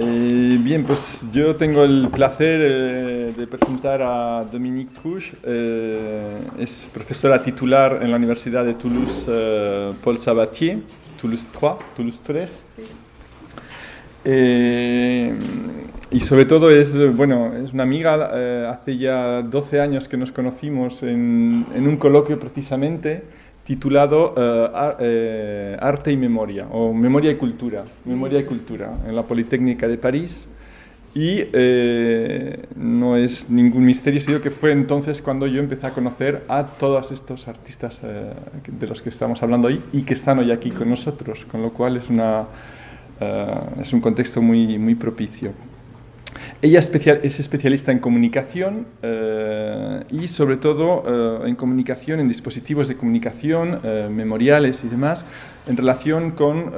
Eh, bien, pues yo tengo el placer eh, de presentar a Dominique Trouche. Eh, es profesora titular en la Universidad de Toulouse eh, Paul Sabatier, Toulouse 3, Toulouse 3. Sí. Eh, y sobre todo es, bueno, es una amiga, hace ya 12 años que nos conocimos en, en un coloquio precisamente titulado eh, Arte y Memoria, o Memoria y Cultura, Memoria y Cultura, en la Politécnica de París. Y eh, no es ningún misterio, sino que fue entonces cuando yo empecé a conocer a todos estos artistas eh, de los que estamos hablando hoy y que están hoy aquí con nosotros, con lo cual es, una, eh, es un contexto muy, muy propicio. Ella es especialista en comunicación eh, y sobre todo eh, en comunicación, en dispositivos de comunicación, eh, memoriales y demás, en relación con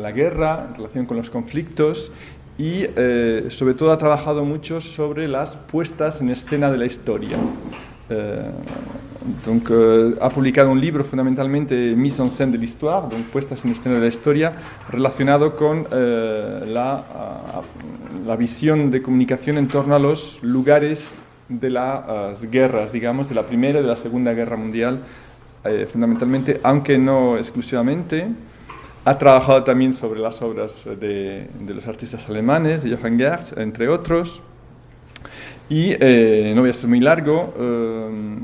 la guerra, en relación con los conflictos y sobre todo ha trabajado mucho sobre las puestas en escena de la historia. Eh, donc, euh, ha publicado un libro fundamentalmente Mise en scène de l'histoire, donc puestas en escena de la historia, relacionado con eh, la, a- la visión de comunicación en torno a los lugares de las guerras, digamos, de la Primera y de la Segunda Guerra Mundial, eh, fundamentalmente, aunque no exclusivamente. Ha trabajado también sobre las obras de, de los artistas alemanes, de Johann Gertz, entre otros. Y eh, no voy a ser muy largo, eh,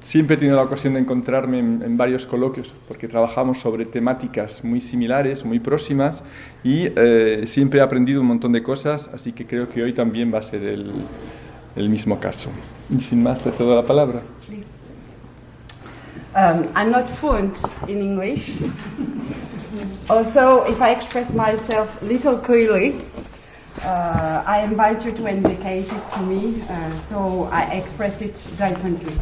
siempre he tenido la ocasión de encontrarme en, en varios coloquios porque trabajamos sobre temáticas muy similares, muy próximas y eh, siempre he aprendido un montón de cosas, así que creo que hoy también va a ser el, mismo caso. Y sin más, te cedo la palabra. Um, I'm not fluent in English. also, if I express myself little clearly, uh, I invite you to indicate it to me, uh, so I express it differently.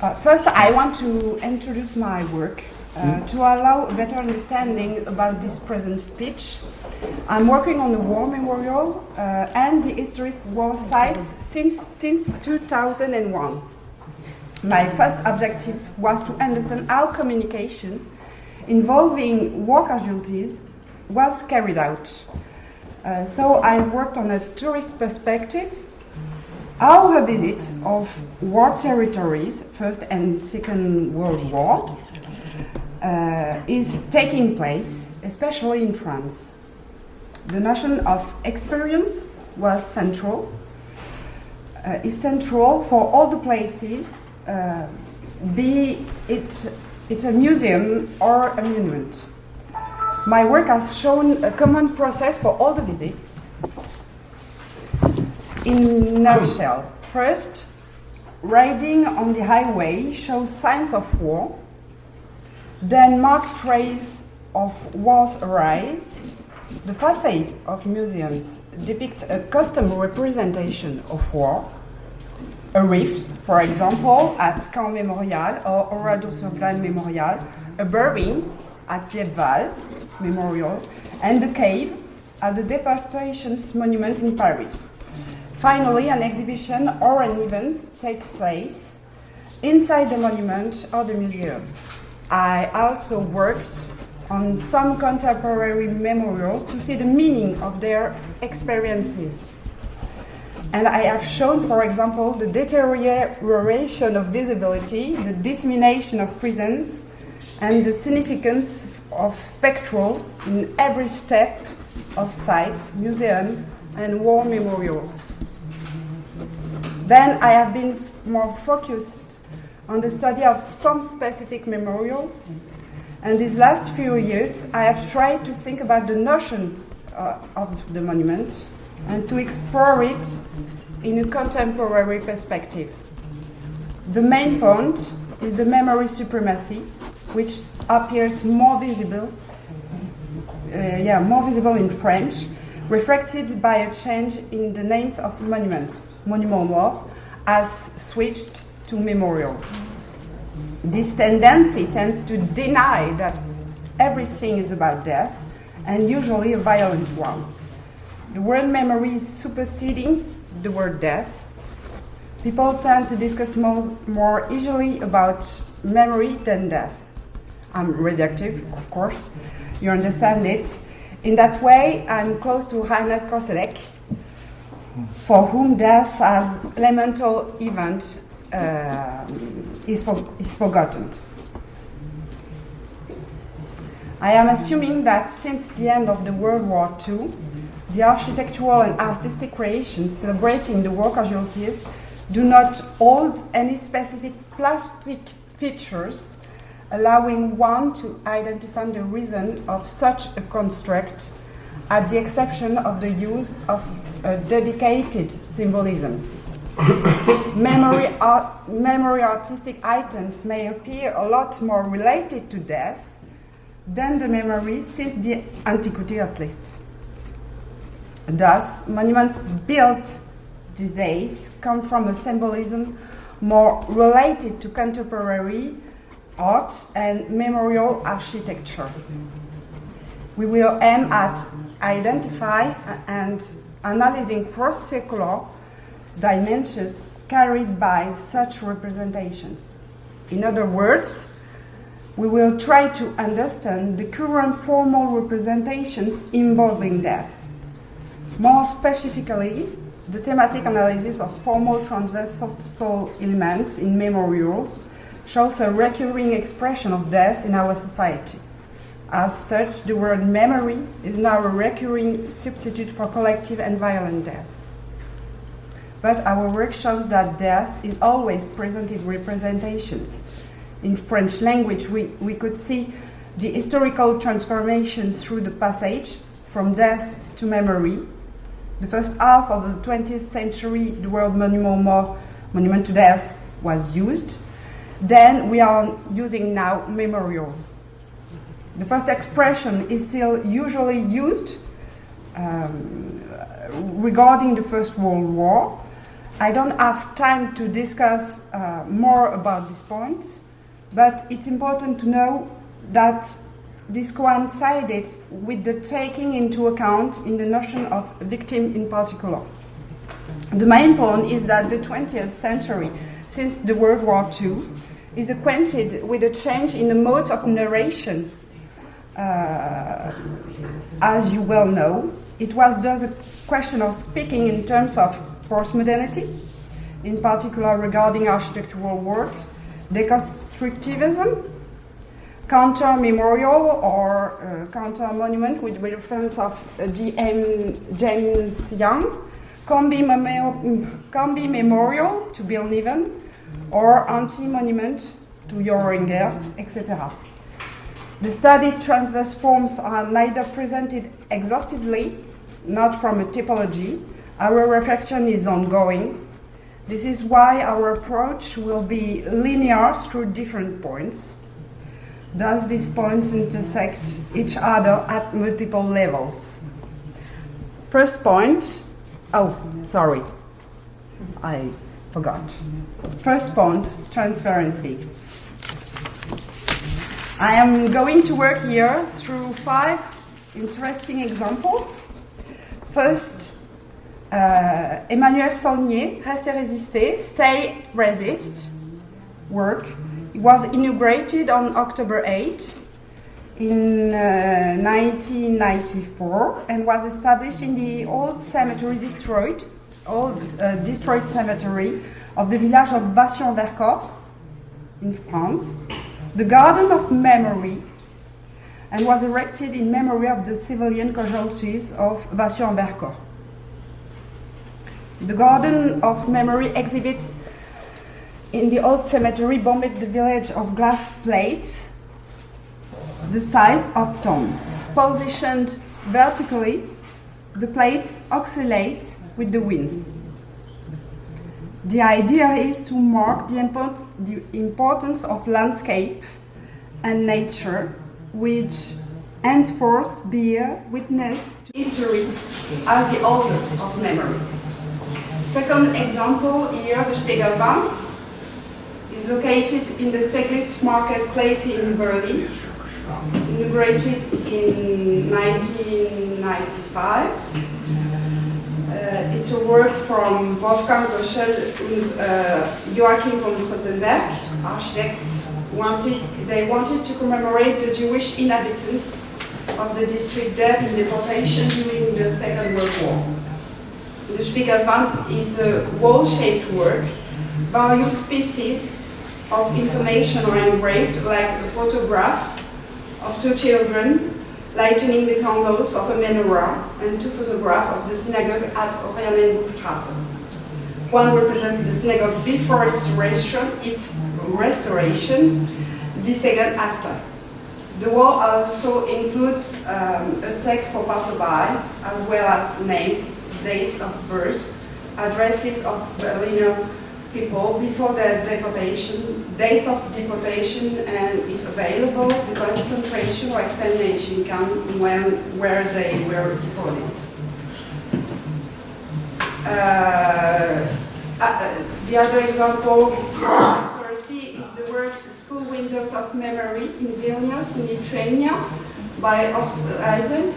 Uh, first, I want to introduce my work uh, to allow a better understanding about this present speech. I'm working on the war memorial uh, and the historic war sites since, since 2001. My first objective was to understand how communication involving war casualties was carried out. Uh, so I've worked on a tourist perspective, how a visit of war territories, First and Second World War, uh, is taking place, especially in France. The notion of experience was central, uh, is central for all the places, uh, be it it's a museum or a monument. My work has shown a common process for all the visits. In nutshell, first, riding on the highway shows signs of war. Then marked trace of war's arise. The facade of museums depicts a custom representation of war. A rift, for example, at Caen Memorial or Oradour-sur-Glane Memorial, a burying at Liebval Memorial, and the cave at the Deportations Monument in Paris. Finally, an exhibition or an event takes place inside the monument or the museum. I also worked on some contemporary memorial to see the meaning of their experiences. And I have shown, for example, the deterioration of visibility, the dissemination of prisons, and the significance of spectral in every step of sites, museum, and war memorials. Then I have been more focused on the study of some specific memorials. And these last few years, I have tried to think about the notion uh, of the monument and to explore it in a contemporary perspective. The main point is the memory supremacy, which appears more visible, uh, yeah, more visible in French, reflected by a change in the names of monuments. Monument mort has switched to memorial. This tendency tends to deny that everything is about death, and usually a violent one. The word memory is superseding the word death. People tend to discuss more, more easily about memory than death. I'm reductive, of course. you understand it. In that way, I'm close to Reinhard Koselleck, for whom death as elemental event uh, is, for, is forgotten. I am assuming that since the end of the World War II, the architectural and artistic creations celebrating the war casualties do not hold any specific plastic features allowing one to identify the reason of such a construct, at the exception of the use of dedicated symbolism. memory, art, memory artistic items may appear a lot more related to death than the memory since the antiquity at least. Thus, monuments built these days come from a symbolism more related to contemporary art and memorial architecture. We will aim at identify and analyzing cross-circular dimensions carried by such representations. In other words, we will try to understand the current formal representations involving death. More specifically, the thematic analysis of formal transversal elements in memorials shows a recurring expression of death in our society. As such, the word memory is now a recurring substitute for collective and violent death. But our work shows that death is always present in representations. In French language, we, we could see the historical transformations through the passage from death to memory. The first half of the 20th century, the word monument, monument to death was used. Then we are using now memorial. The first expression is still usually used um, regarding the First World War. I don't have time to discuss uh, more about this point, but it's important to know that this coincided with the taking into account in the notion of victim in particular. The main point is that the 20th century, since the World War II, is acquainted with a change in the modes of narration. Uh, as you well know, it was thus a question of speaking in terms of postmodernity, in particular regarding architectural work, deconstructivism, counter memorial or uh, counter monument with reference of uh, G.M. James Young, be, memorial to Bill Niven, or anti-monument to Gerz, etc. The studied transverse forms are neither presented exhaustively, not from a typology. Our reflection is ongoing. This is why our approach will be linear through different points. Thus, these points intersect each other at multiple levels. First point, oh, sorry, I forgot. First point, transparency. I am going to work here through five interesting examples. First, uh, Emmanuel Saulnier, Reste et Résister, Stay Resist work. It was inaugurated on October 8 in uh, 1994 and was established in the old cemetery destroyed old uh, destroyed cemetery of the village of Vassieux-en-Vercors in France, the Garden of Memory, and was erected in memory of the civilian casualties of Vassieux-en-Vercors. The Garden of Memory exhibits in the old cemetery bombed the village of glass plates the size of tomb. Positioned vertically, the plates oscillate with the winds. The idea is to mark the, import the importance of landscape and nature, which henceforth bear witness to history as the author of memory. Second example here, the Spiegelbaum, is located in the Steglitz marketplace in Berlin, inaugurated in 1995 uh, it's a work from Wolfgang Goschel and uh, Joachim von Rosenberg, architects. Wanted, they wanted to commemorate the Jewish inhabitants of the district dead in deportation during the Second World War. The Spiegelwand is a wall-shaped work. Various pieces of information are engraved, like a photograph of two children lighting the candles of a menorah and two photographs of the synagogue at Oranienburgstrasse. One represents the synagogue before restoration, its restoration, the second after. The wall also includes um, a text for passerby, as well as names, dates of birth, addresses of Berliner people before their deportation, dates of deportation, and if available, the concentration or extermination camp when, where they were deported. Uh, uh, the other example conspiracy is the work School Windows of Memory in Vilnius, in Lithuania, by Eisen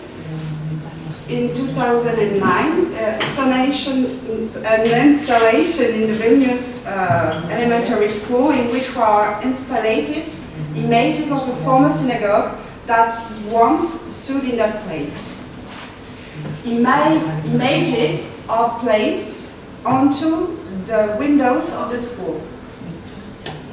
in 2009. Uh, it's an, an, installation in the Vilnius uh, elementary school in which were installed images of a former synagogue that once stood in that place. Ima images are placed onto the windows of the school.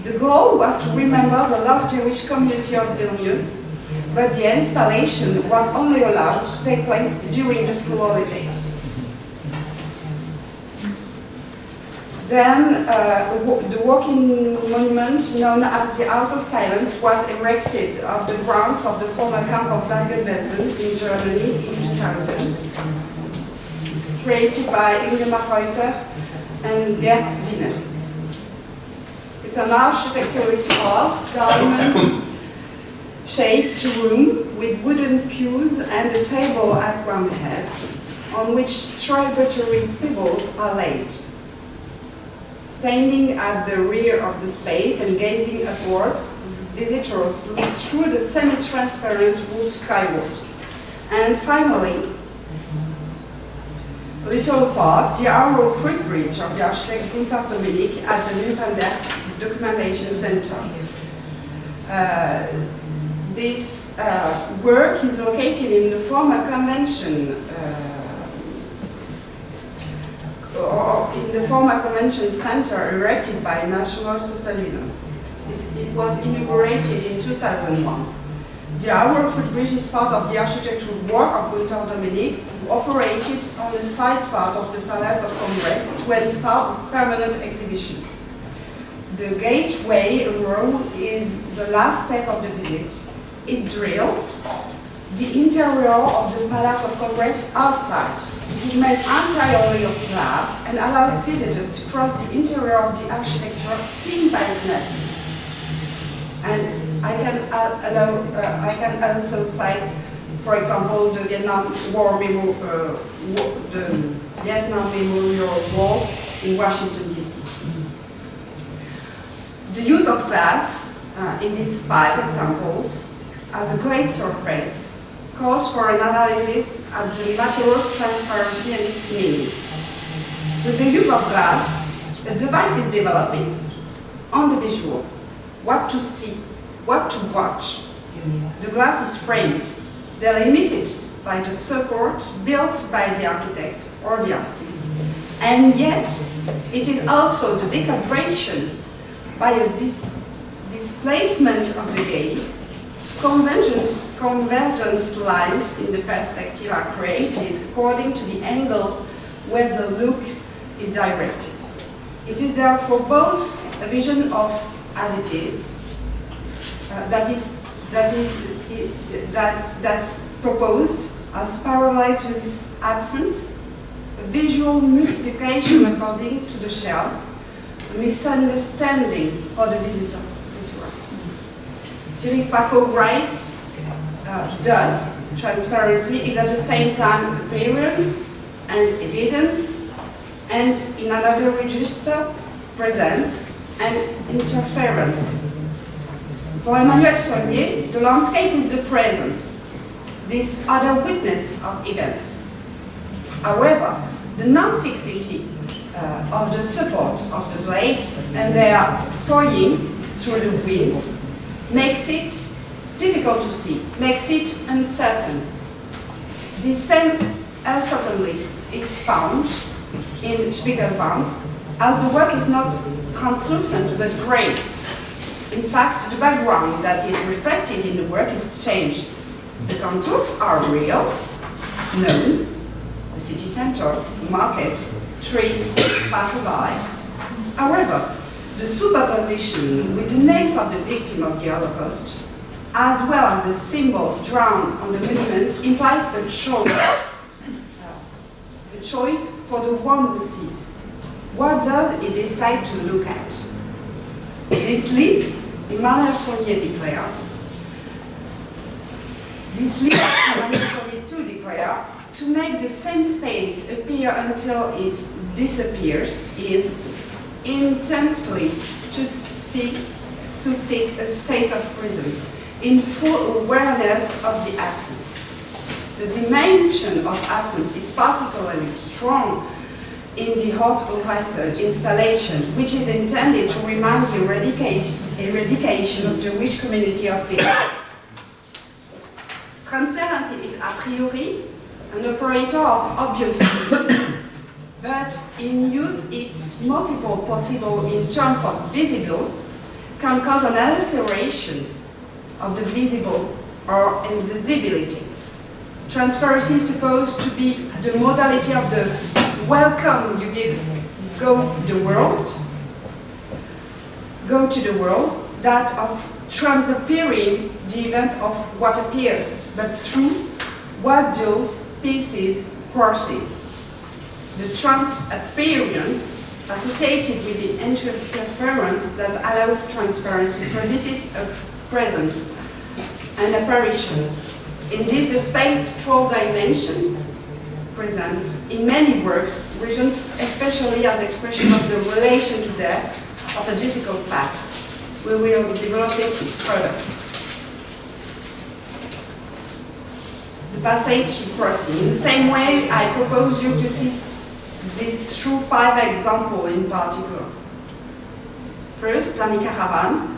The goal was to remember the last Jewish community of Vilnius but the installation was only allowed to take place during the school holidays. Then uh, the walking monument known as the House of Silence was erected on the grounds of the former camp of Bergen-Belsen in Germany in 2000. It's created by Ingema Reuter and Gerd Winner. It's an architectural sparse, diamond, shaped room with wooden pews and a table at one head, on which tributary pebbles are laid. Standing at the rear of the space and gazing upwards, visitors look through the semi-transparent roof skyward. And finally, a little part, the arrow footbridge of the architect Gunther at the Nuremberg Documentation Center. Uh, this uh, work is located in the former convention uh, in the former convention center erected by National Socialism. it was inaugurated in 2001. The Hour Footbridge is part of the architectural work of Gunther Domenig, who operated on the side part of the Palace of Congress to install a permanent exhibition. The gateway road is the last step of the visit, it drills the interior of the Palace of Congress outside. It is made entirely of glass and allows visitors to cross the interior of the architecture seen by the natives. And I can allow, uh, I can also cite, for example, the Vietnam War Memo, uh, the Vietnam Memorial Wall in Washington D.C. The use of glass uh, in these five examples as a great surface calls for an analysis of the material's transparency and its meanings. With the use of glass, a device is developed on the visual, what to see, what to watch. The glass is framed, delimited by the support built by the architect or the artist. And yet, it is also the decoration by a dis displacement of the gaze Convergence, convergence lines in the perspective are created according to the angle where the look is directed. It is therefore both a vision of as it is, uh, that is, that is, that, that's proposed as parallel to its absence, a visual multiplication according to the shell, a misunderstanding for the visitor. Thierry Paquot writes, uh, thus, transparency is at the same time appearance and evidence, and in another register, presence and interference. For Emmanuel Saulnier, the landscape is the presence, this other witness of events. However, the non-fixity uh, of the support of the blades and their swaying through the winds makes it difficult to see, makes it uncertain. The same uh, uncertainty is found in Spiegelwand, as the work is not translucent but grey. In fact, the background that is reflected in the work is changed. The contours are real, known, the city center, the market, trees, passerby. However, the superposition with the names of the victim of the Holocaust, as well as the symbols drawn on the monument, implies a choice, a choice for the one who sees. What does he decide to look at? This leads, Emmanuel Saulnier declared, this leads Emmanuel Saulnier to declare, to make the same space appear until it disappears is intensely to seek, to seek a state of presence in full awareness of the absence. The dimension of absence is particularly strong in the Hot Horizon installation, which is intended to remind the eradication, eradication of the Jewish community of figures. Transparency is a priori an operator of obvious but in use its multiple possible in terms of visible can cause an alteration of the visible or invisibility. Transparency is supposed to be the modality of the welcome you give, go the world, go to the world, that of transappearing the event of what appears, but through what those pieces crosses. The transappearance associated with the interference that allows transparency produces a presence, an apparition. In this, the spectral dimension present in many works, regions especially as expression of the relation to death of a difficult past. We will develop it further. The passage crossing. In the same way, I propose you to see this through five examples in particular. First, Dani Karavan,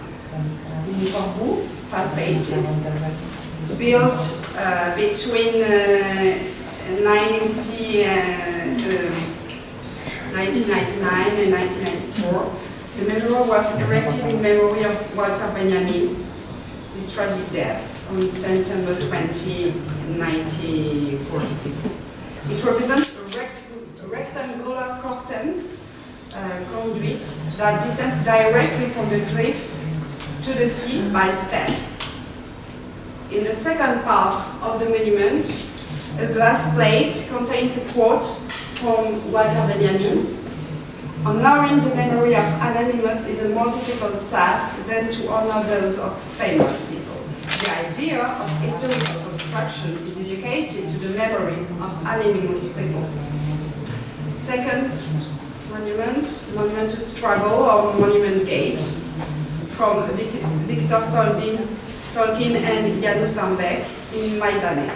in Portbou, passages built uh, between uh, 90, uh, 1999 and 1994. The memorial was erected in memory of Walter Benjamin, his tragic death on September 20, 1940. It represents rectangular curtain uh, conduit that descends directly from the cliff to the sea by steps. In the second part of the monument, a glass plate contains a quote from Walter Benjamin. Honoring the memory of anonymous is a more difficult task than to honor those of famous people. The idea of historical construction is dedicated to the memory of anonymous people. Second monument, monument to struggle or monument gate from Victor Tołkin, Tołkin and Janusz Dembek in Majdanek.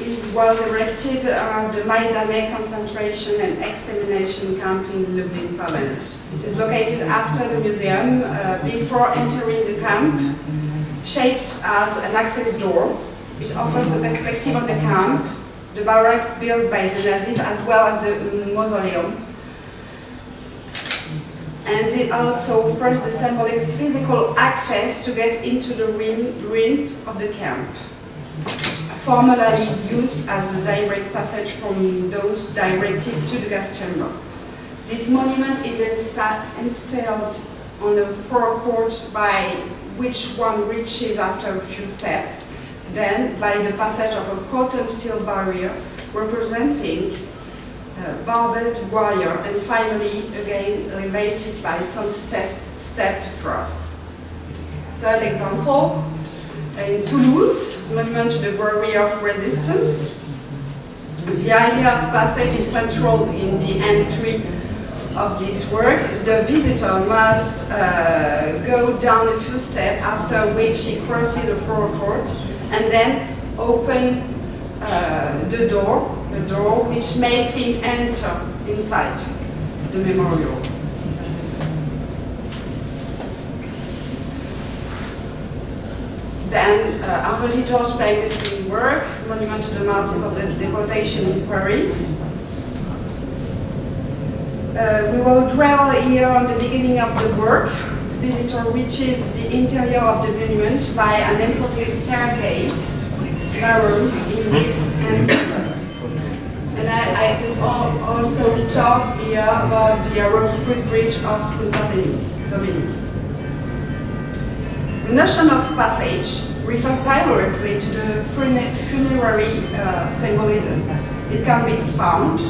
It was erected around the Majdanek concentration and extermination camp in Lublin, Poland. It is located after the museum, uh, before entering the camp, shaped as an access door. It offers a perspective of the camp, the barrack built by the Nazis, as well as the mausoleum. And it also offers the symbolic physical access to get into the ruins of the camp formerly used as a direct passage from those directed to the gas chamber. This monument is insta installed on the forecourt by which one reaches after a few steps, then by the passage of a cotton steel barrier representing uh, barbed wire and finally again elevated by some stepped cross. Third example, in Toulouse, monument to the warrior of resistance. The idea of passage is central in the entry of this work. The visitor must uh, go down a few steps, after which he crosses the forecourt and then open uh, the door, the door which makes him enter inside the memorial. Then uh, Henri Georges Pingusson's work, Monument to the Martyrs of the Deportation in Paris. Uh, we will dwell here on the beginning of the work. Visitor reaches the interior of the monument by an effortless staircase, narrows in width and. And I, I could al- also talk here about the narrow footbridge of Punta Dominique. The notion of passage refers directly to the funerary uh, symbolism. It can be found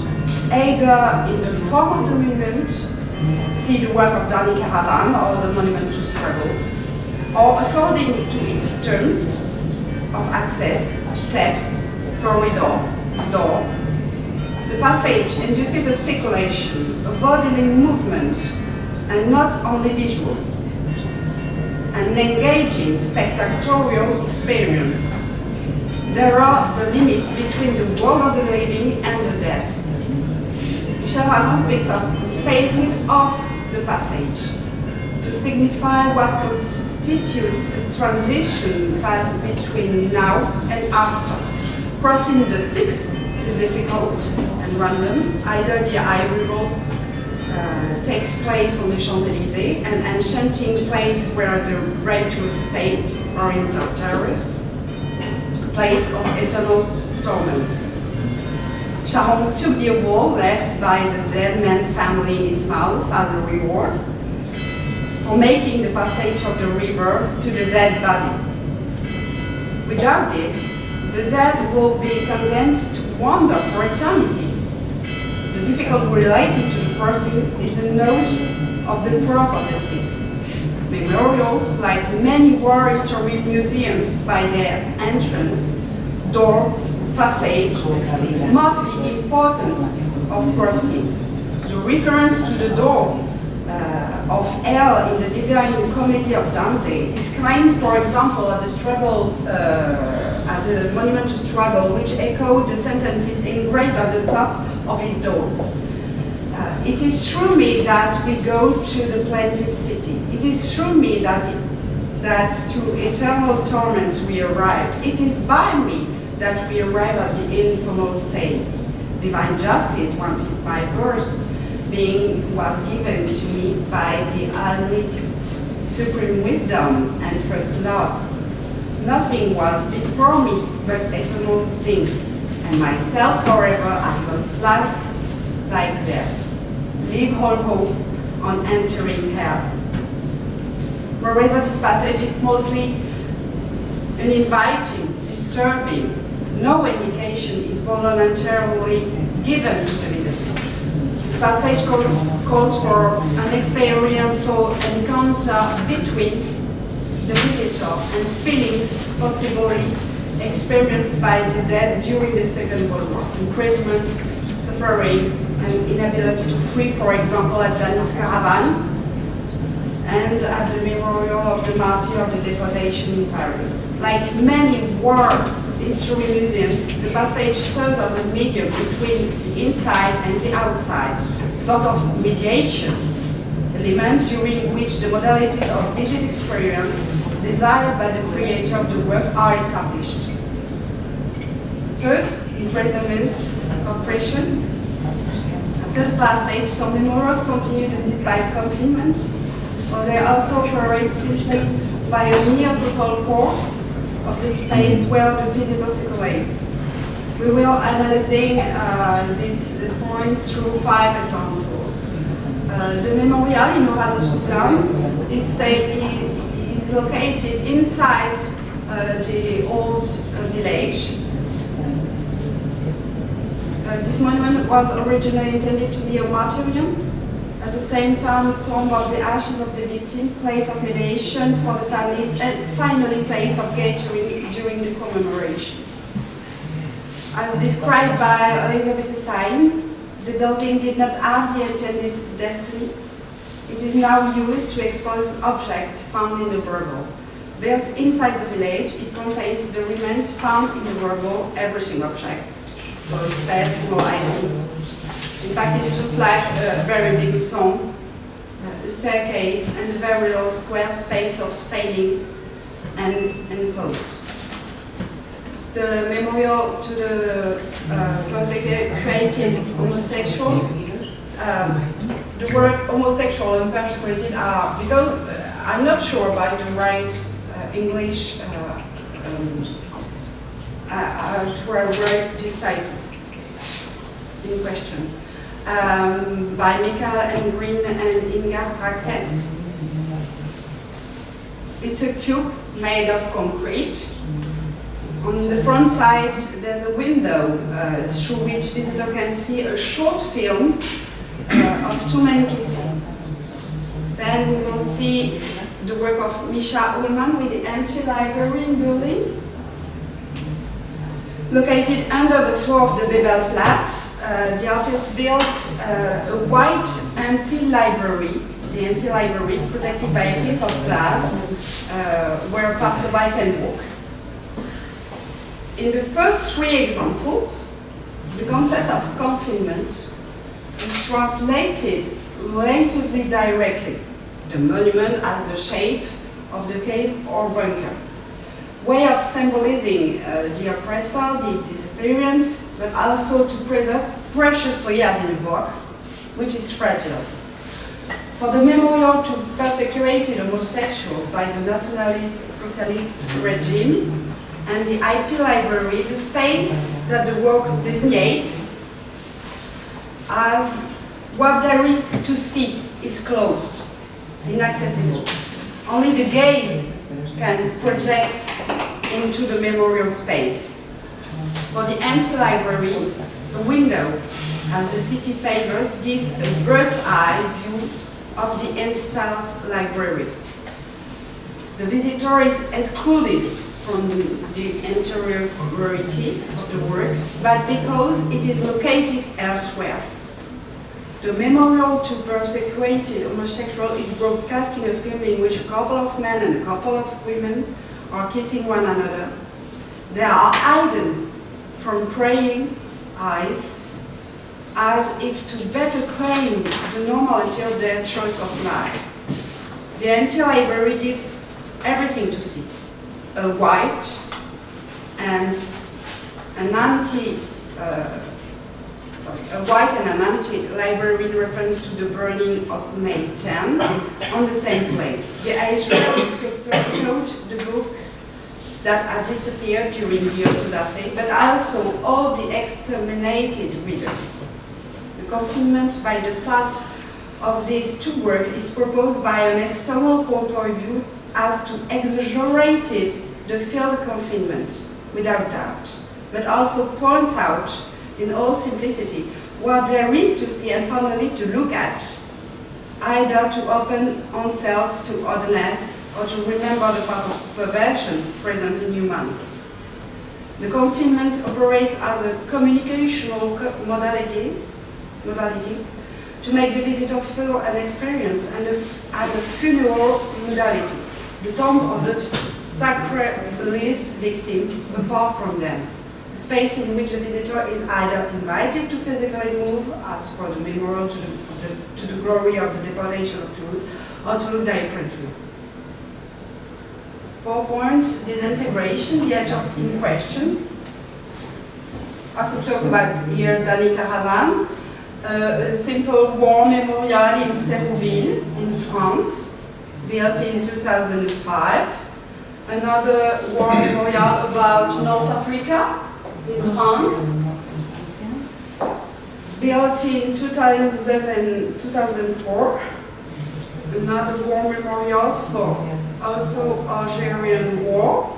either in the form of the monument, see the work of Dani Karavan or the Monument to Struggle, or according to its terms of access, steps, corridor, door. The passage induces a circulation, a bodily movement, and not only visual an engaging spectatorial experience. There are the limits between the world of the living and the dead. Ramon speaks of spaces of the passage to signify what constitutes a transition phase between now and after. Crossing the Styx is difficult and random. Either the river uh, takes place on the Champs-Élysées, an enchanting place where the righteous state are in Tartarus, a place of eternal torments. Charon took the award left by the dead man's family in his house as a reward for making the passage of the river to the dead body. Without this, the dead will be condemned to wander for eternity. The difficult related to the crossing is the node of the cross of the Styx. Memorials, like many war history museums by their entrance, door, facade, mark the importance of crossing. The reference to the door uh, of hell in the Divine Comedy of Dante is claimed, for example, at the struggle, uh, at the Monument to Struggle, which echoed the sentences engraved at the top of his door. Uh, it is through me that we go to the plaintive city. It is through me that, that to eternal torments we arrive. It is by me that we arrive at the informal state. Divine justice wanted by birth, being was given to me by the Almighty, supreme wisdom and first love. Nothing was before me but eternal things, and myself forever I was last like death. Leave all hope on entering hell. Moreover, this passage is mostly uninviting, disturbing. No indication is voluntarily given to the visitor. This passage calls, calls for an experiential encounter between the visitor and feelings possibly experienced by the dead during the Second World War. Imprisonment, suffering, and inability to free, for example, at Dani Karavan, and at the memorial of the martyr of the deportation in Paris. Like many war history museums, the passage serves as a medium between the inside and the outside, sort of mediation element during which the modalities of visit experience desired by the creator of the work are established. Third, imprisonment, oppression. After the passage, some memorials continue to visit by confinement, or they also operate simply by a near total course of the space where the visitor circulates. We will analyzing uh, these points through five examples. Uh, the memorial in Oradour-sur-Glane is, is located inside uh, the old uh, village. Uh, this monument was originally intended to be a martyrium. At the same time, tomb of the ashes of the victim, place of mediation for the families, and finally place of gathering during the commemorations. As described by Elizabeth Stein, the building did not have the intended destiny. It is now used to expose objects found in the Burgle. Built inside the village, it contains the remains found in the Burgle, everything objects, both personal items. In fact, it's just like a very big tomb, a staircase, and a very low square space of sailing and enclosed. The memorial to the uh, persecuted homosexuals, um, the word homosexual and persecuted are, because uh, I'm not sure about the right uh, English uh, um, uh, to write this type in question. Um, by Michael Elmgreen and Ingar Dragset. It's a cube made of concrete. On the front side, there's a window uh, through which visitor can see a short film uh, of two men kissing. Then we will see the work of Micha Ullman with the empty library building. Located under the floor of the Bebelplatz, uh, the artist built uh, a white empty library. The empty library is protected by a piece of glass uh, where a passerby can walk. In the first three examples, the concept of confinement is translated relatively directly. The monument has the shape of the cave or bunker way of symbolizing uh, the oppressor, the disappearance, but also to preserve preciously as in a box, which is fragile. For the memorial to persecuted homosexuals by the nationalist socialist regime and the IT library, the space that the work designates as what there is to see is closed, inaccessible. Only the gaze can project into the memorial space. For the empty library, a window, as the city favors, gives a bird's eye view of the installed library. The visitor is excluded from the, the interiority of the work, but because it is located elsewhere. The memorial to persecuted homosexual is broadcasting a film in which a couple of men and a couple of women are kissing one another. They are hidden from praying eyes as if to better claim the normality of their choice of life. The empty library gives everything to see. A white and an anti uh, a white and an anti-library reference to the burning of May 10 on the same place. The Israeli scripture note the books that had disappeared during the Autodafé, but also all the exterminated readers. The confinement by the SAS of these two works is proposed by an external point of view as to exaggerated the field confinement, without doubt, but also points out in all simplicity, what there is to see and finally to look at, either to open oneself to otherness or to remember the part of perversion present in humanity. The confinement operates as a communicational modalities, modality to make the visitor feel an experience and a, as a funeral modality, the tomb of the sacralized victim apart from them space in which the visitor is either invited to physically move, as for the memorial to the, the, to the glory of the deportation of Jews, or to look differently. Four points, disintegration, the edge in question. I could talk about here Dani Karavan, uh, a simple war memorial in Serrouville in France, built in 2005. Another war memorial about North Africa, in France, built in 2000 2004, another war memorial for also Algerian war,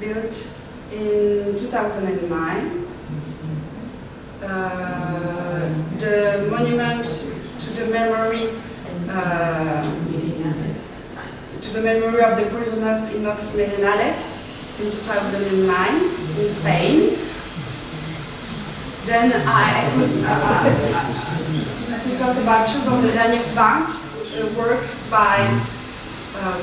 built in 2009. Uh, the monument to the memory uh, to the memory of the prisoners in Los Merenales in 2009 in Spain. Then I uh, I could talk about Choses on the Danube Bank, work by um,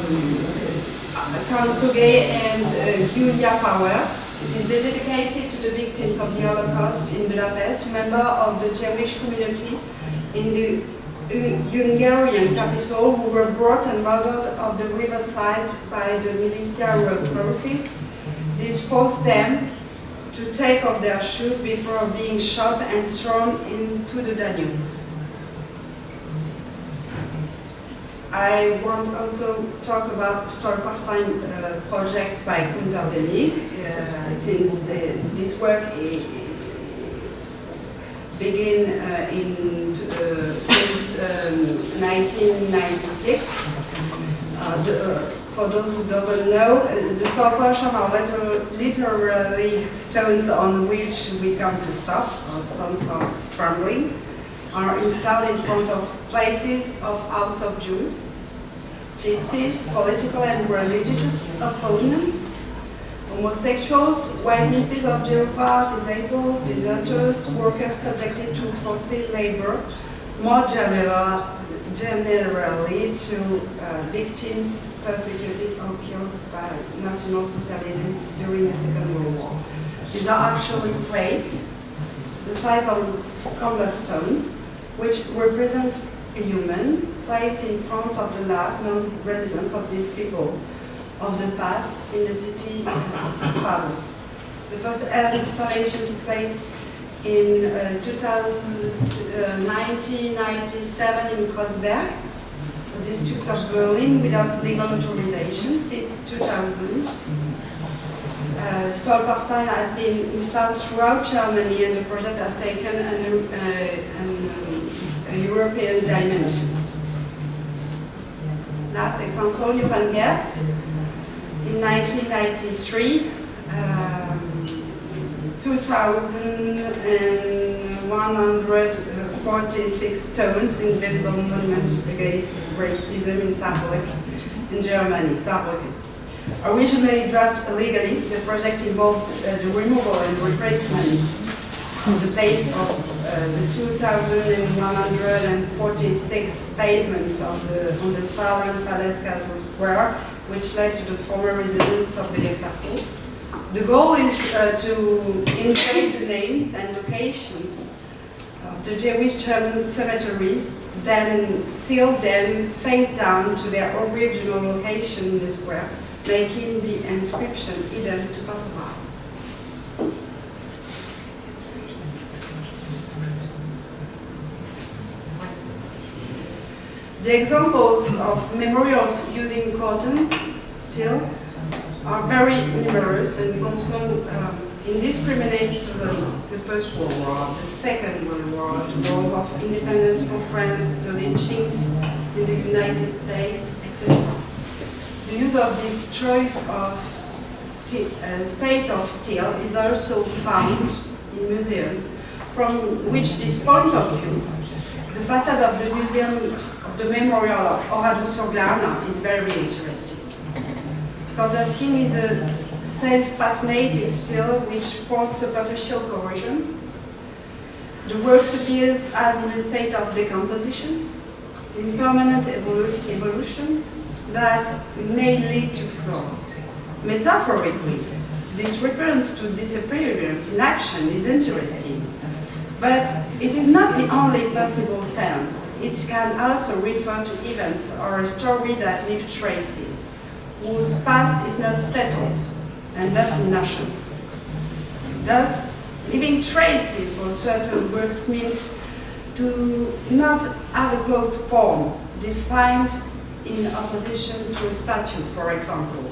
Togay and uh, Gyula Pauer. It is dedicated to the victims of the Holocaust in Budapest, member of the Jewish community in the Hungarian capital who were brought and murdered on the riverside by the militia road crosses. This forced them to take off their shoes before being shot and thrown into the Danube. I want also talk about Stolperstein uh, project by Günter Demnig, uh, since the, this work began uh, in uh, since um, 1996. Uh, the, uh, for those who doesn't know, uh, the Stolperstein are liter literally stones on which we come to stop, or stones of stumbling are installed in front of places of house of Jews, gypsies, political and religious opponents, homosexuals, witnesses of Jehovah, disabled, deserters, workers subjected to forced labor, more general, generally to uh, victims persecuted or killed by National Socialism during the Second World War. These are actually plates the size of cobblestones, which represent a human placed in front of the last known residents of these people of the past in the city of Paris. The first air installation took place in uh, 2000, uh, 1997 in Kreuzberg, the district of Berlin, without legal authorization since 2000. Uh, Stolperstein has been installed throughout Germany and the project has taken an, uh, an European dimension. Last example, Jochen Gerz, in 1993, um, 2,146 stones in visible monuments against racism in Saarbrücken, in Germany, Saarbrücken. Originally drafted illegally, the project involved uh, the removal and replacement of the pave of uh, the 2,146 pavements of the, on the southern Palace Castle Square, which led to the former residence of the Gestapo. The goal is uh, to engrave the names and locations of the Jewish German cemeteries, then seal them face down to their original location in the square, making the inscription hidden to passerby. The examples of memorials using Corten steel are very numerous and also um, indiscriminate the First World War, the Second World War, the wars of independence for France, the lynchings in the United States, etc. The use of this choice of uh, state of steel is also found in museums, from which this point of view, the facade of the museum of the memorial of Oradour sur Glane is very interesting. Contrasting is a self-patinated steel which forms superficial corrosion. The works appears as in a state of decomposition, in permanent evolu evolution that may lead to flaws. Metaphorically, this reference to disappearance in action is interesting but it is not the only possible sense. It can also refer to events or a story that leave traces, whose past is not settled, and thus notion. Thus, leaving traces for certain works means to not have a closed form, defined in opposition to a statue, for example.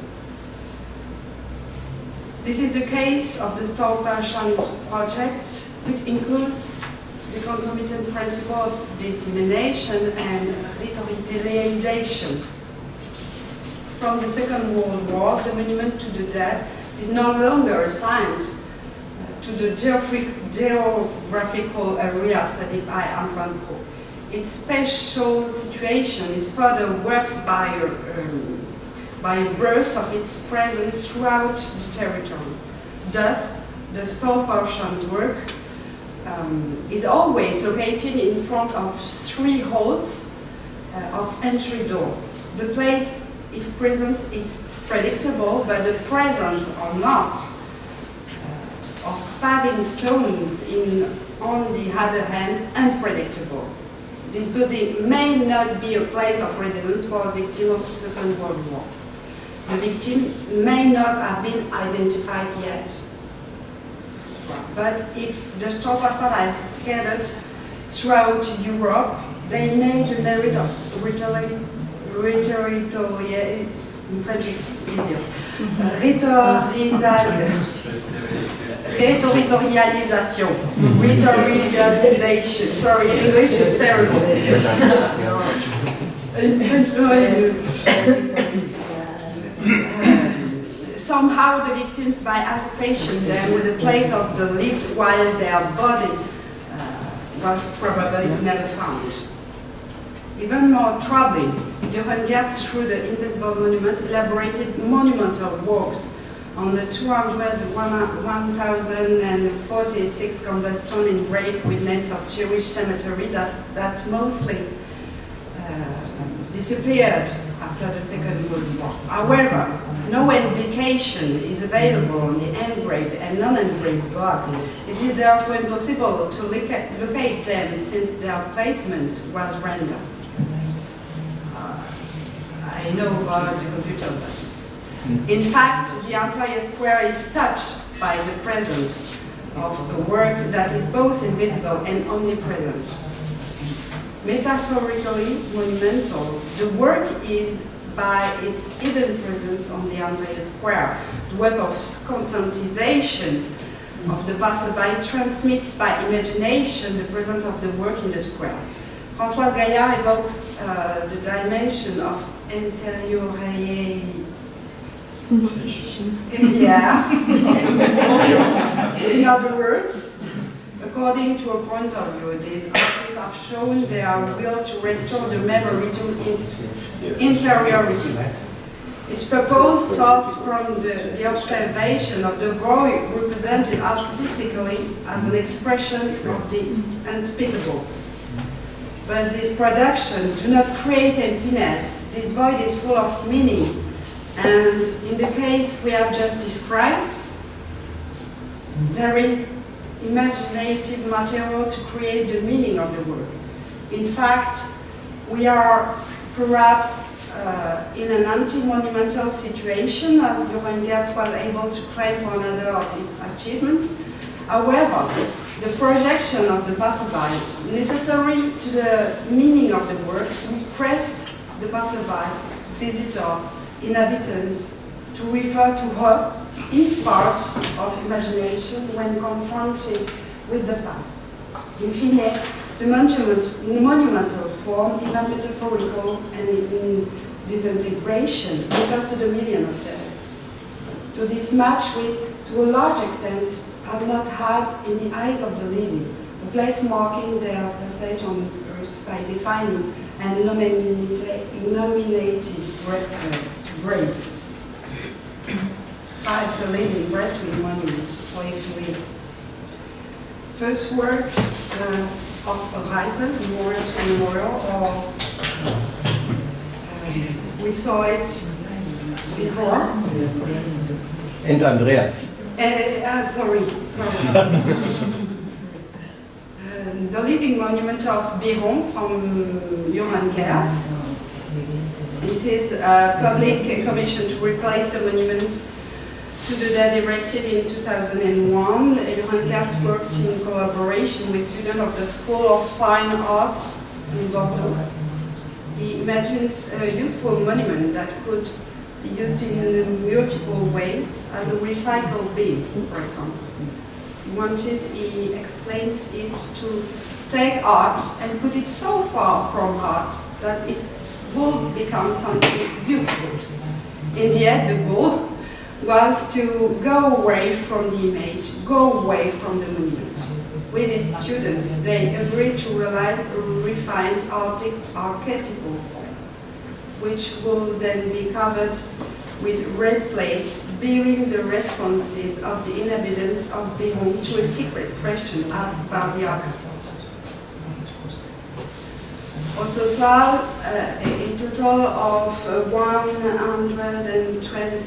This is the case of the Stolperstein project, which includes the concomitant principle of dissemination and revitalization. From the Second World War, the monument to the dead is no longer assigned uh, to the geographical area studied by Antoine. Its special situation is further worked by a, um, by a burst of its presence throughout the territory. Thus, the Stolperstein work um, is always located in front of three holes uh, of entry door. The place, if present, is predictable, but the presence or not uh, of paving stones in, on the other hand, unpredictable. this building may not be a place of residence for a victim of Second World War. The victim may not have been identified yet. But if the store pastor has scattered throughout Europe, they made the merit of rhetoric, rhetoric, in French is easier, rhetorialisation, rhetorialisation, sorry, English is terrible. Somehow the victims, by association them with the place of the lived while their body uh, was probably never found. Even more troubling, Jochen Gerz, through the Invisible Monument, elaborated monumental works on the 200,1046 cobblestone engraved with names of Jewish cemetery that, that mostly uh, disappeared after the Second World War. However, no indication is available on the engraved and non-engraved blocks. It is therefore impossible to locate them since their placement was random. I know about the computer, but in fact, the entire square is touched by the presence of a work that is both invisible and omnipresent. Metaphorically monumental, the work is by its hidden presence on the entire square. The web of conscientization of the passerby transmits by imagination the presence of the work in the square. Françoise Gaillard evokes uh, the dimension of interiority yeah. In other words, according to a point of view, these artists have shown their will to restore the memory to its interiority. Its purpose starts from the, the observation of the void represented artistically as an expression of the unspeakable. But this production do not create emptiness. This void is full of meaning, and in the case we have just described, there is imaginative material to create the meaning of the work. In fact, we are perhaps uh, in an anti-monumental situation, as Jochen Gerz was able to claim for another of his achievements. However, the projection of the passerby, necessary to the meaning of the work, requests the passerby, visitor, inhabitant, to refer to her his part of imagination when confronted with the past. In fine, the monument, in monumental form, even metaphorical and in disintegration, refers to the million of deaths. To this match which, to a large extent, have not had in the eyes of the living, a place marking their passage on earth by defining and nominating, graves. Five to live in Breastwick Monument, place to live. First work uh, of Horizon, Memorial to Memorial, or uh, we saw it before. And Andreas. Uh, uh, sorry, sorry. the living monument of Biron from uh, Jochen Gerz. It is a public commission to replace the monument to the dead erected in 2001. Jochen Gerz worked in collaboration with students of the School of Fine Arts in Bordeaux. He imagines a useful monument that could be used in multiple ways as a recycled bin, for example. Wanted, he explains it to take art and put it so far from art that it would become something useful. In the end, the goal was to go away from the image, go away from the monument. With its students, they agreed to realize a refined archetypal form, which will then be covered with red plates bearing the responses of the inhabitants of Biron to a secret question asked by the artist. A total, uh, a total of uh, 120,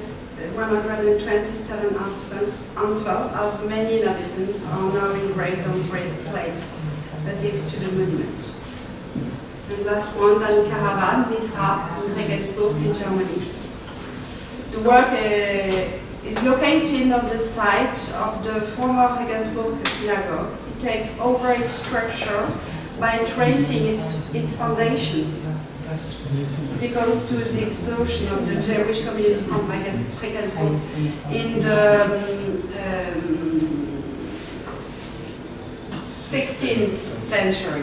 127 answers, answers, as many inhabitants are now engraved on red plates affixed to the monument. And last one, Dan Karavan, Misra, in Regensburg in Germany. The work uh, is located on the site of the former Regensburg synagogue. It takes over its structure by tracing its, its foundations. It goes to the explosion of the Jewish community from Regensburg in the um, 16th century.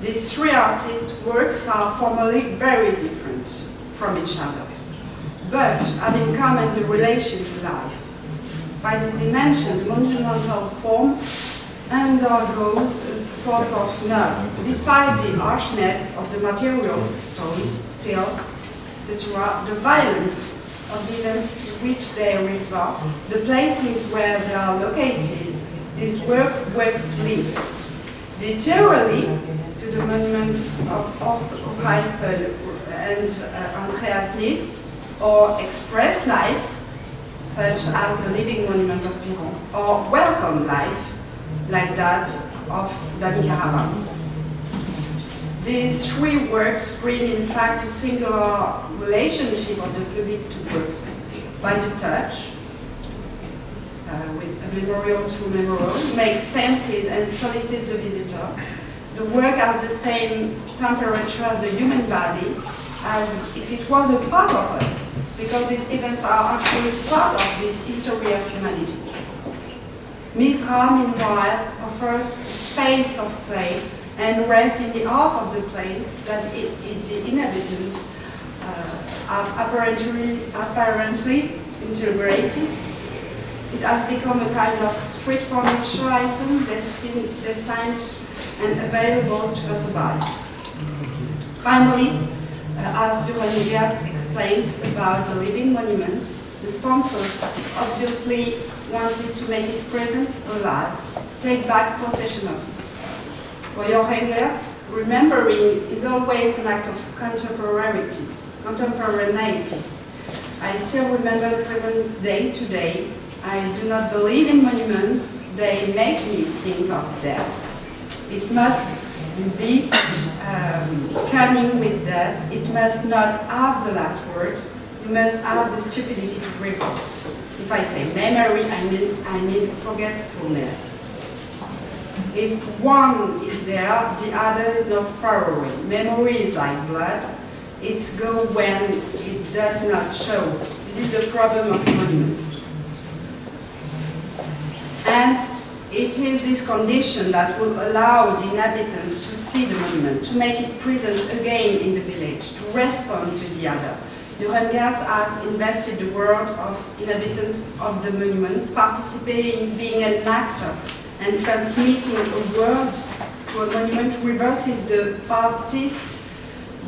These three artists' works are formally very different from each other, but have in common the relation to life. By this dimension, the monumental form undergoes a sort of nut, despite the harshness of the material story, still, etc., the violence of the events to which they refer, the places where they are located, this work works live. Literally, to the monument of Heitzel and uh, Andreas Nitz, or express life, such as the living monument of Biron, or welcome life, like that of Dani Karavan. These three works bring in fact a singular relationship of the public to works by the touch, uh, with a memorial to memorial, makes senses and solicits the visitor. The work has the same temperature as the human body, as if it was a part of us, because these events are actually part of this history of humanity. Misra, meanwhile, offers space of play and rest in the heart of the place that it, it, the inhabitants uh, are apparently, apparently integrated. It has become a kind of street furniture item destined, designed and available to passerby. Finally, uh, Uh, as Jochen Gerz explains about the living monuments, the sponsors obviously wanted to make it present, alive, take back possession of it. For Jochen Gerz, remembering is always an act of contemporaneity. contemporaneity. I still remember the present day today. I do not believe in monuments. They make me think of death. It must be um, cunning with death. It must not have the last word. You must have the stupidity to revolt. If I say memory, I mean, I mean forgetfulness. If one is there, the other is not far away. Memory is like blood. It's go when it does not show. This is the problem of monuments. And it is this condition that will allow the inhabitants to see the monument, to make it present again in the village, to respond to the other. Gerz has invested the world of inhabitants of the monuments, participating, in being an actor, and transmitting a world to a monument reverses the partist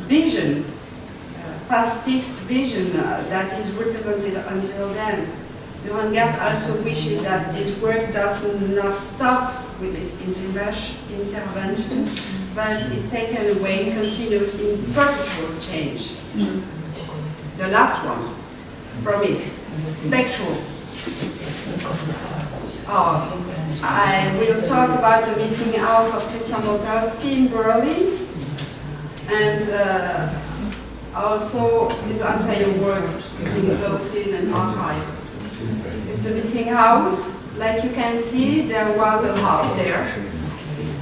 vision, uh, pastist vision uh, that is represented until then. Gerz also wishes that this work does not stop with this intervention, but is taken away and continued in perpetual change. The last one, promise, spectral. Oh, I will talk about the missing house of Christian Boltanski in Berlin, and uh, also his entire work using glosses and archive. It's a missing house. Like you can see, there was a house there.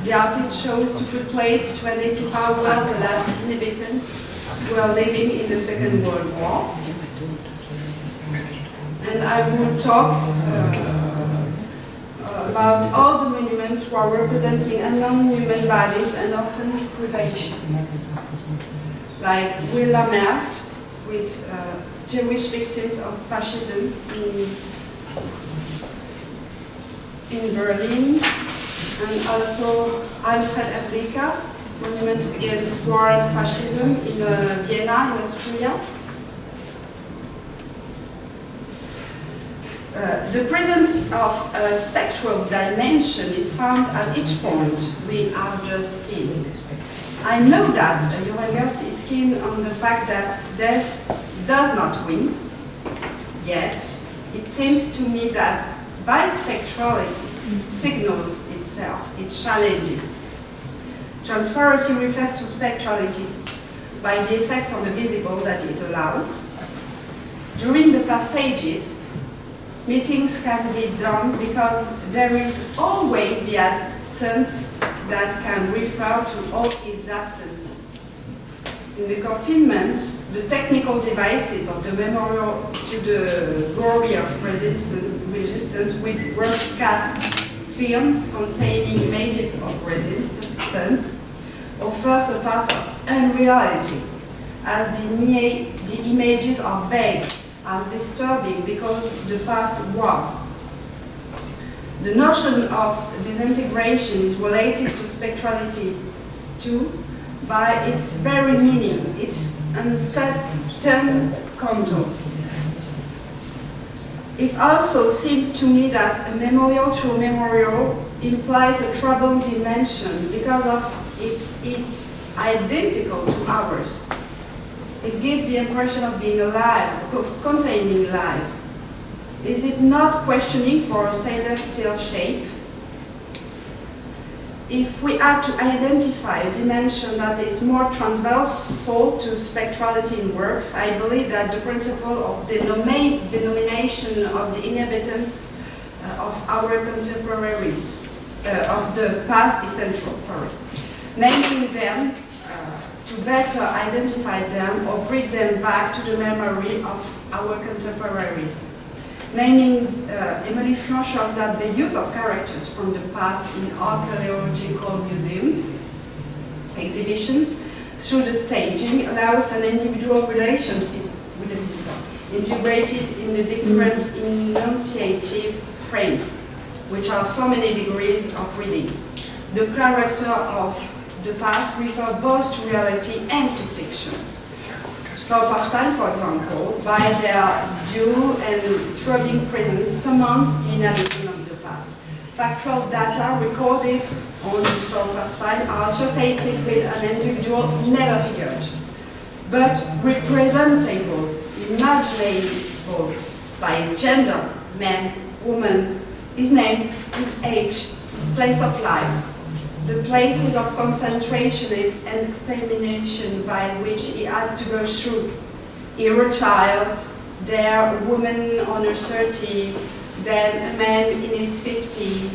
The artist chose to put plates to identify well the last inhabitants who are living in the Second World War. And I will talk uh, about all the monuments who are representing unknown human bodies and often privation. Like Will Lammert, with uh, Jewish victims of fascism in, in Berlin, and also Alfred Hrdlicka, Monument Against War and Fascism in uh, Vienna, in Austria. Uh, the presence of a spectral dimension is found at each point we have just seen. I know that uh, Jochen Gerz is keen on the fact that death does not win, yet it seems to me that by spectrality it signals itself, it challenges. Transparency refers to spectrality by the effects on the visible that it allows. During the passages, meetings can be done because there is always the absence that can refer to all its absences. In the confinement, the technical devices of the memorial to the glory of resistance, with broadcast films containing images of resistance offers a part of unreality, as the, the images are vague, as disturbing because the past was. The notion of disintegration is related to spectrality too, by its very meaning, its uncertain contours. It also seems to me that a memorial to a memorial implies a troubled dimension because of its, its identical to ours. It gives the impression of being alive, of containing life. Is it not questioning for a stainless steel shape? If we are to identify a dimension that is more transversal to spectrality in works, I believe that the principle of the denomination of the inhabitants uh, of our contemporaries, uh, of the past is central, sorry. Naming them uh, to better identify them or bring them back to the memory of our contemporaries naming uh, Émilie Flon shows that the use of characters from the past in archaeological museums, exhibitions, through the staging allows an individual relationship with the visitor, integrated in the different enunciative frames, which are so many degrees of reading. The character of the past refer both to reality and to fiction. Stolperstein, for example, by their due and throbbing presence, summons the inhabitant of the past. Factual data recorded on Stolperstein are associated with an individual never figured, but representable, imaginable by his gender, man, woman, his name, his age, his place of life, the places of concentration and extermination by which he had to go through. Here a child, there a woman on her 30, then a man in his 50.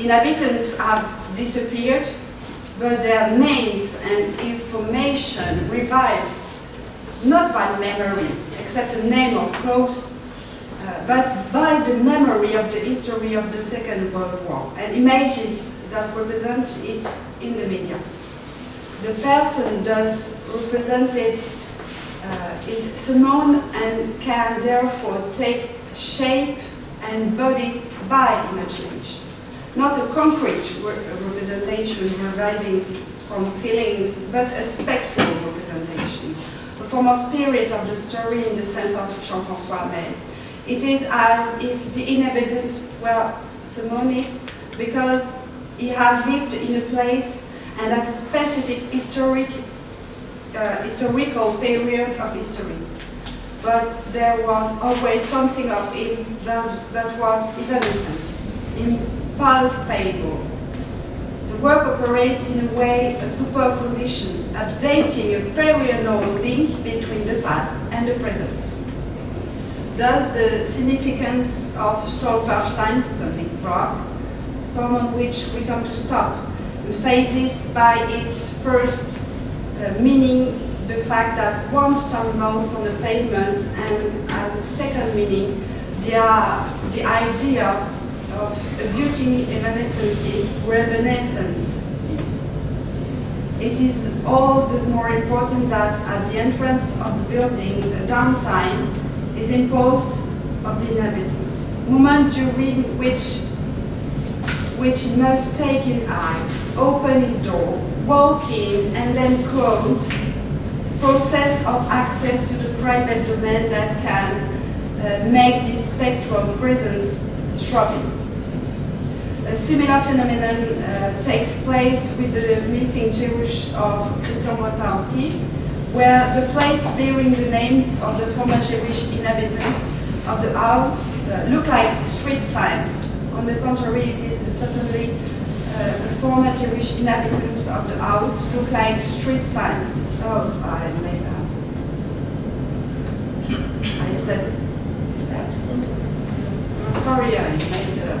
Inhabitants have disappeared, but their names and information revives, not by memory, except the name of close uh, but by the memory of the history of the Second World War and images that represent it in the media. The person thus represented uh, is summoned and can therefore take shape and body by imagination. Not a concrete re representation reviving some feelings, but a spectral representation, a form of spirit of the story in the sense of Jean-François Hamel. It is as if the inhabitant were summoned because he had lived in a place and at a specific historic, uh, historical period of history. But there was always something of him that, that was evanescent, impalpable. The work operates in a way, a superposition, updating a perennial link between the past and the present. Thus, the significance of Stolperstein, stopping rock, stone on which we come to stop, and phases by its first uh, meaning the fact that one stone rolls on the pavement, and as a second meaning, the, uh, the idea of abutting evanescences, reminiscences. It is all the more important that at the entrance of the building, a downtime is imposed of the inhabitant. Moment during which which must take his eyes, open his door, walk in, and then close. Process of access to the private domain that can uh, make this spectral presence throbbing. A similar phenomenon uh, takes place with the missing Jewish of Christian Boltanski, where the plates bearing the names of the former Jewish inhabitants of the house uh, look like street signs. On the contrary, it is certainly uh, former Jewish inhabitants of the house look like street signs. Oh, I made that. I said that. Oh, sorry, I made that.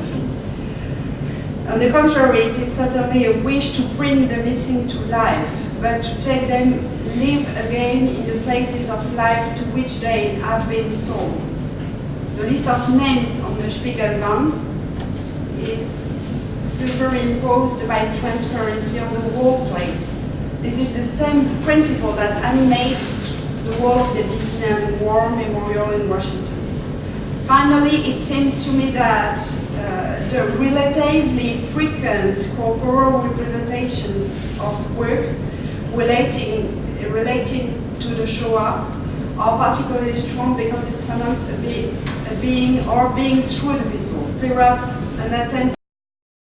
On the contrary, it is certainly a wish to bring the missing to life, but to take them live again in the places of life to which they have been told. The list of names on the Spiegelwand is superimposed by transparency on the wall. This is the same principle that animates the wall of the Vietnam War Memorial in Washington. Finally, it seems to me that uh, the relatively frequent corporal representations of works relating, relating to the Shoah are particularly strong because it summons a, be, a being or beings through the visible, perhaps an attempt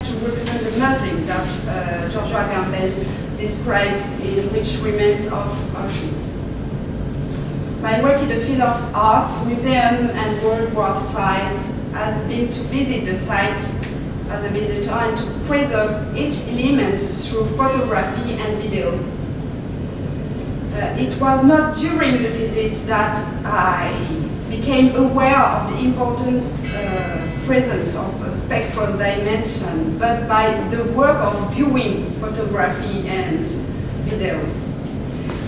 to represent the Muslim that uh, Giorgio Agamben describes in Which Remains of Auschwitz. My work in the field of art, museum and World War site has been to visit the site as a visitor and to preserve each element through photography and video. It was not during the visits that I became aware of the importance uh, presence of a spectral dimension, but by the work of viewing photography and videos.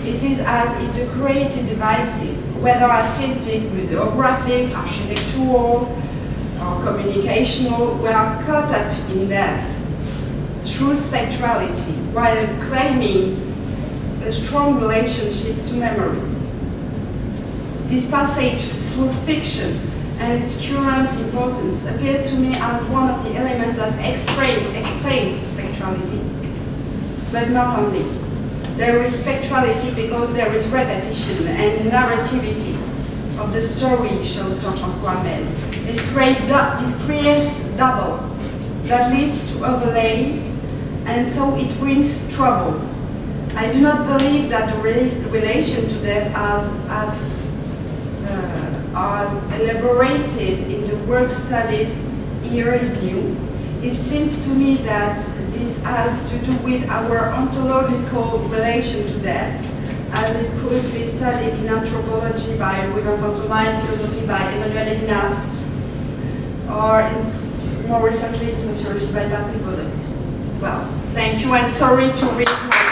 It is as if the created devices, whether artistic, museographic, architectural, or communicational, were caught up in this through spectrality, while claiming a strong relationship to memory. This passage through fiction and its current importance appears to me as one of the elements that explain, explain spectrality, but not only. There is spectrality because there is repetition and narrativity of the story, shows Jean-François Hamel. This, create, this creates double that leads to overlays and so it brings trouble. I do not believe that the re relation to death as, as, uh, as elaborated in the work studied here is new. It seems to me that this has to do with our ontological relation to death, as it could be studied in anthropology by Thomas, in philosophy by Emmanuel Levinas, or in, more recently in sociology by Patrick Baudry. Well, thank you and sorry to read